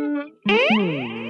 Hum.